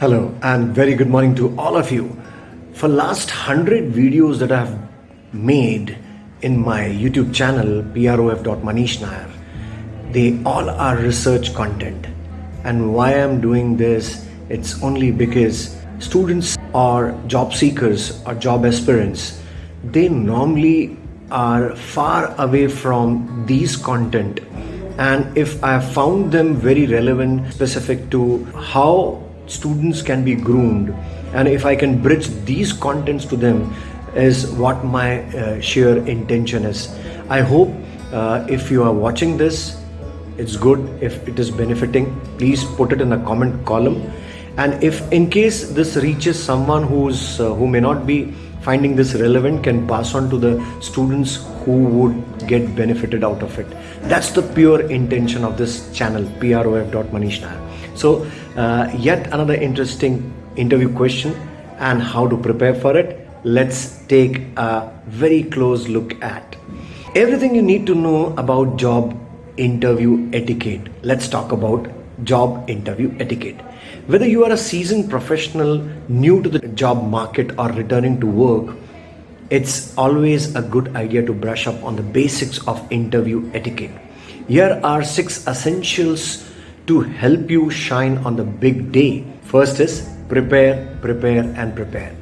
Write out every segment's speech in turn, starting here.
Hello and very good morning to all of you. For last 100 videos that I have made in my YouTube channel prof.manish Nair, they all are research content. And why I'm doing this, it's only because students or job seekers or job aspirants, they normally are far away from these content and if I have found them very relevant specific to how students can be groomed and if I can bridge these contents to them is what my uh, sheer intention is. I hope uh, if you are watching this, it's good. If it is benefiting, please put it in the comment column. And if in case this reaches someone who's uh, who may not be finding this relevant, can pass on to the students who would get benefited out of it. That's the pure intention of this channel, prof.manish So uh, yet another interesting interview question and how to prepare for it. Let's take a very close look at everything you need to know about job interview etiquette. Let's talk about job interview etiquette. Whether you are a seasoned professional new to the job market or returning to work, it's always a good idea to brush up on the basics of interview etiquette. Here are six essentials to help you shine on the big day. First is prepare, prepare, and prepare.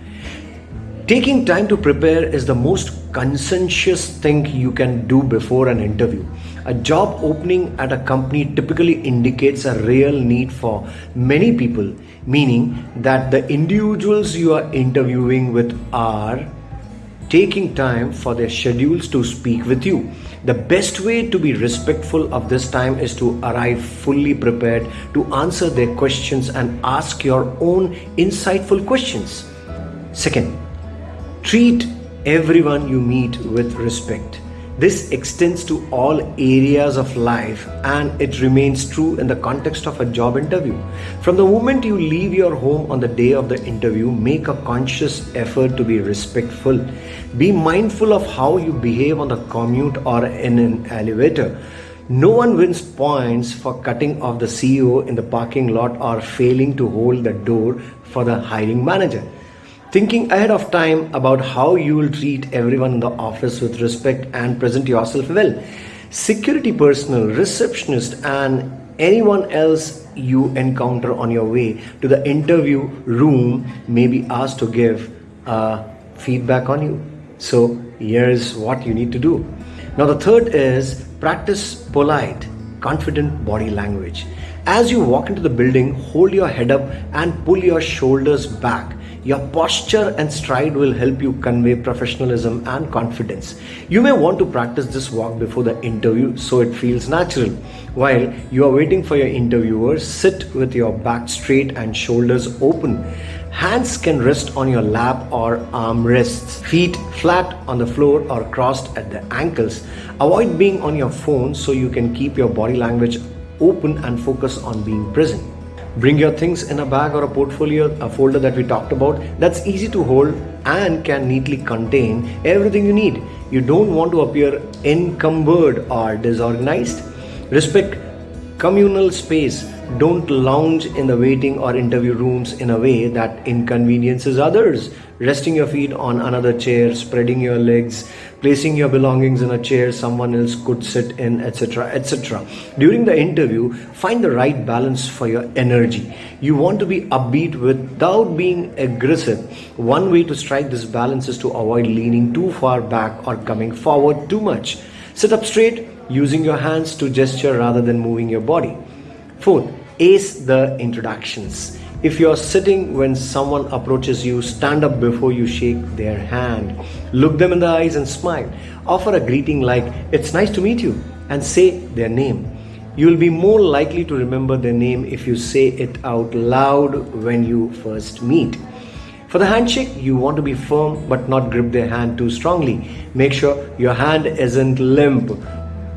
Taking time to prepare is the most conscientious thing you can do before an interview. A job opening at a company typically indicates a real need for many people, meaning that the individuals you are interviewing with are taking time for their schedules to speak with you. The best way to be respectful of this time is to arrive fully prepared to answer their questions and ask your own insightful questions. Second, treat everyone you meet with respect. This extends to all areas of life and it remains true in the context of a job interview. From the moment you leave your home on the day of the interview, make a conscious effort to be respectful. Be mindful of how you behave on the commute or in an elevator. No one wins points for cutting off the CEO in the parking lot or failing to hold the door for the hiring manager. Thinking ahead of time about how you will treat everyone in the office with respect and present yourself well. Security personnel, receptionist, and anyone else you encounter on your way to the interview room may be asked to give uh, feedback on you. So here's what you need to do. Now the third is practice polite, confident body language. As you walk into the building, hold your head up and pull your shoulders back your posture and stride will help you convey professionalism and confidence. You may want to practice this walk before the interview so it feels natural. While you are waiting for your interviewer, sit with your back straight and shoulders open. Hands can rest on your lap or arm rests. Feet flat on the floor or crossed at the ankles. Avoid being on your phone so you can keep your body language open and focus on being present. Bring your things in a bag or a portfolio, a folder that we talked about that's easy to hold and can neatly contain everything you need. You don't want to appear encumbered or disorganized. Respect communal space. Don't lounge in the waiting or interview rooms in a way that inconveniences others resting your feet on another chair, spreading your legs, placing your belongings in a chair someone else could sit in, etc. etc. During the interview, find the right balance for your energy. You want to be upbeat without being aggressive. One way to strike this balance is to avoid leaning too far back or coming forward too much. Sit up straight, using your hands to gesture rather than moving your body. Fourth, ace the introductions. If you're sitting when someone approaches you, stand up before you shake their hand. Look them in the eyes and smile. Offer a greeting like, It's nice to meet you, and say their name. You will be more likely to remember their name if you say it out loud when you first meet. For the handshake, you want to be firm but not grip their hand too strongly. Make sure your hand isn't limp.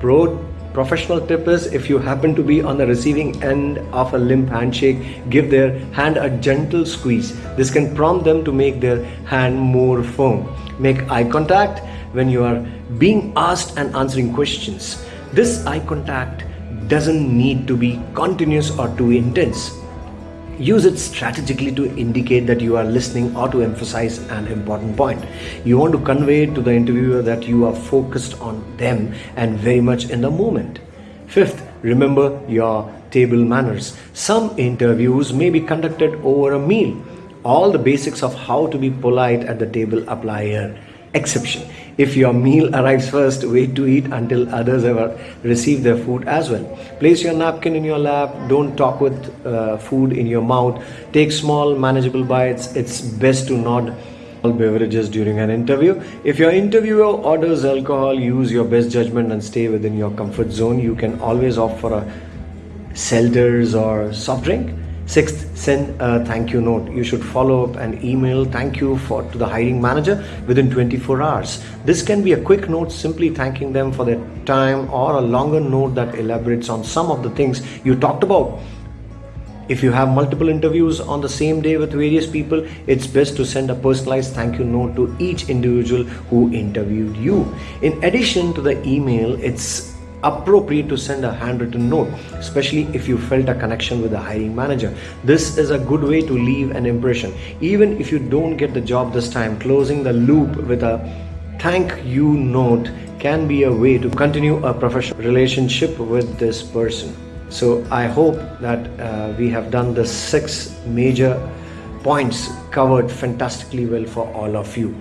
Pro Professional tip is if you happen to be on the receiving end of a limp handshake, give their hand a gentle squeeze. This can prompt them to make their hand more firm. Make eye contact when you are being asked and answering questions. This eye contact doesn't need to be continuous or too intense. Use it strategically to indicate that you are listening or to emphasize an important point. You want to convey to the interviewer that you are focused on them and very much in the moment. Fifth, remember your table manners. Some interviews may be conducted over a meal. All the basics of how to be polite at the table apply here. Exception. If your meal arrives first, wait to eat until others have received their food as well. Place your napkin in your lap. Don't talk with uh, food in your mouth. Take small, manageable bites. It's best to not all beverages during an interview. If your interviewer orders alcohol, use your best judgment and stay within your comfort zone. You can always opt for a seltzers or soft drink Sixth, send a thank you note. You should follow up an email thank you for to the hiring manager within 24 hours. This can be a quick note simply thanking them for their time or a longer note that elaborates on some of the things you talked about. If you have multiple interviews on the same day with various people, it's best to send a personalized thank you note to each individual who interviewed you. In addition to the email, it's appropriate to send a handwritten note, especially if you felt a connection with the hiring manager. This is a good way to leave an impression. Even if you don't get the job this time, closing the loop with a thank you note can be a way to continue a professional relationship with this person. So I hope that uh, we have done the six major points covered fantastically well for all of you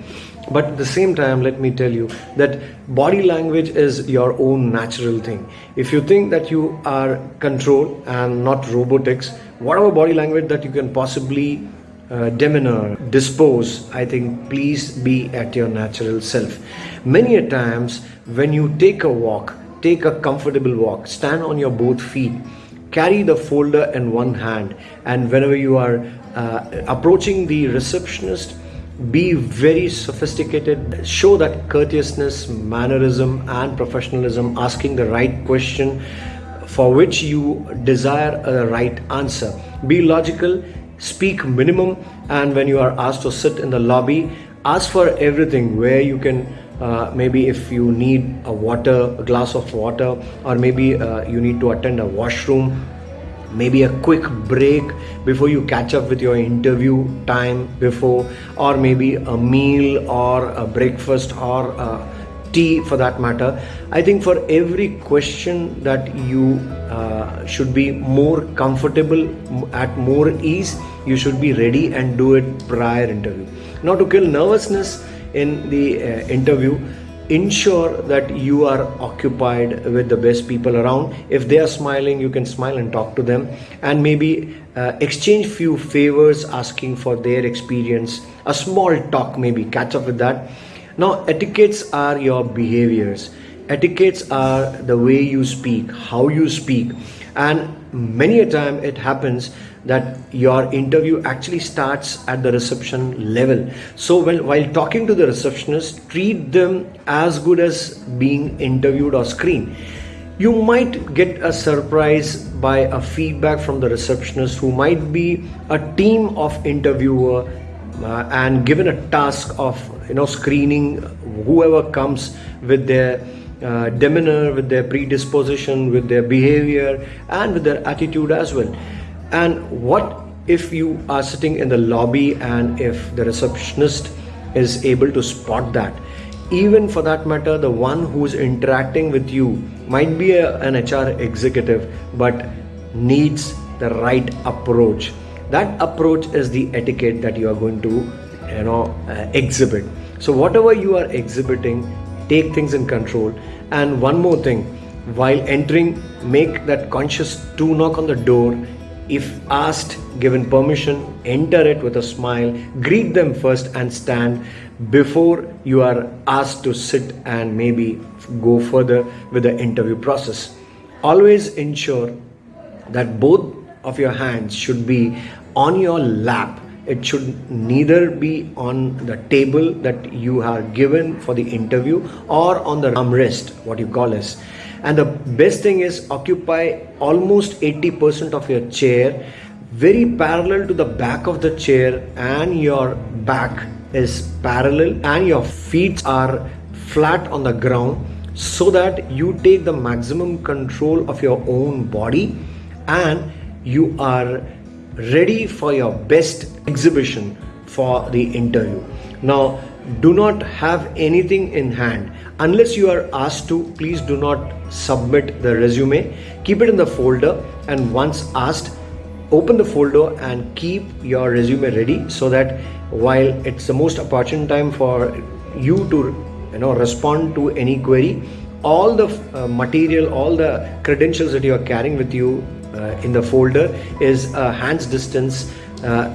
but at the same time let me tell you that body language is your own natural thing. If you think that you are control and not robotics whatever body language that you can possibly uh, demeanor dispose i think please be at your natural self. Many a times when you take a walk take a comfortable walk stand on your both feet carry the folder in one hand and whenever you are uh, approaching the receptionist be very sophisticated show that courteousness mannerism and professionalism asking the right question for which you desire a right answer. Be logical speak minimum and when you are asked to sit in the lobby ask for everything where you can uh, maybe if you need a water a glass of water or maybe uh, you need to attend a washroom maybe a quick break before you catch up with your interview time before or maybe a meal or a breakfast or a tea for that matter. I think for every question that you uh, should be more comfortable at more ease you should be ready and do it prior interview. Not to kill nervousness in the uh, interview ensure that you are occupied with the best people around. If they are smiling you can smile and talk to them. And maybe uh, exchange few favors asking for their experience. A small talk maybe catch up with that. Now etiquettes are your behaviors. Etiquettes are the way you speak how you speak. And many a time it happens that your interview actually starts at the reception level so when, while talking to the receptionist treat them as good as being interviewed or screened you might get a surprise by a feedback from the receptionist who might be a team of interviewer uh, and given a task of you know screening whoever comes with their uh, demeanor, with their predisposition, with their behavior, and with their attitude as well. And what if you are sitting in the lobby and if the receptionist is able to spot that? Even for that matter, the one who's interacting with you might be a, an HR executive but needs the right approach. That approach is the etiquette that you are going to, you know, uh, exhibit. So whatever you are exhibiting, take things in control. And one more thing, while entering, make that conscious two knock on the door if asked, given permission, enter it with a smile, greet them first and stand before you are asked to sit and maybe go further with the interview process. Always ensure that both of your hands should be on your lap. It should neither be on the table that you are given for the interview or on the armrest, what you call as and the best thing is occupy almost 80% of your chair very parallel to the back of the chair and your back is parallel and your feet are flat on the ground so that you take the maximum control of your own body and you are ready for your best exhibition for the interview. Now, do not have anything in hand. Unless you are asked to please do not submit the resume. Keep it in the folder and once asked open the folder and keep your resume ready so that while it's the most opportune time for you to you know respond to any query all the uh, material all the credentials that you are carrying with you uh, in the folder is a hand's distance uh,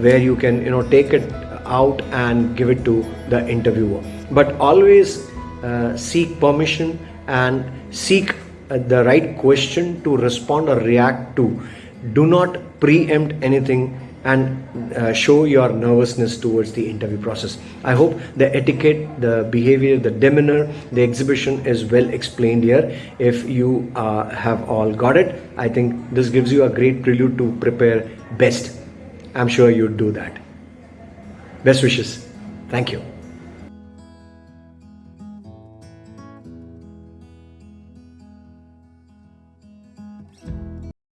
where you can you know take it out and give it to the interviewer but always uh, seek permission and seek uh, the right question to respond or react to do not preempt anything and uh, show your nervousness towards the interview process. I hope the etiquette, the behavior, the demeanor, the exhibition is well explained here. If you uh, have all got it, I think this gives you a great prelude to prepare best. I'm sure you'd do that. Best wishes. Thank you.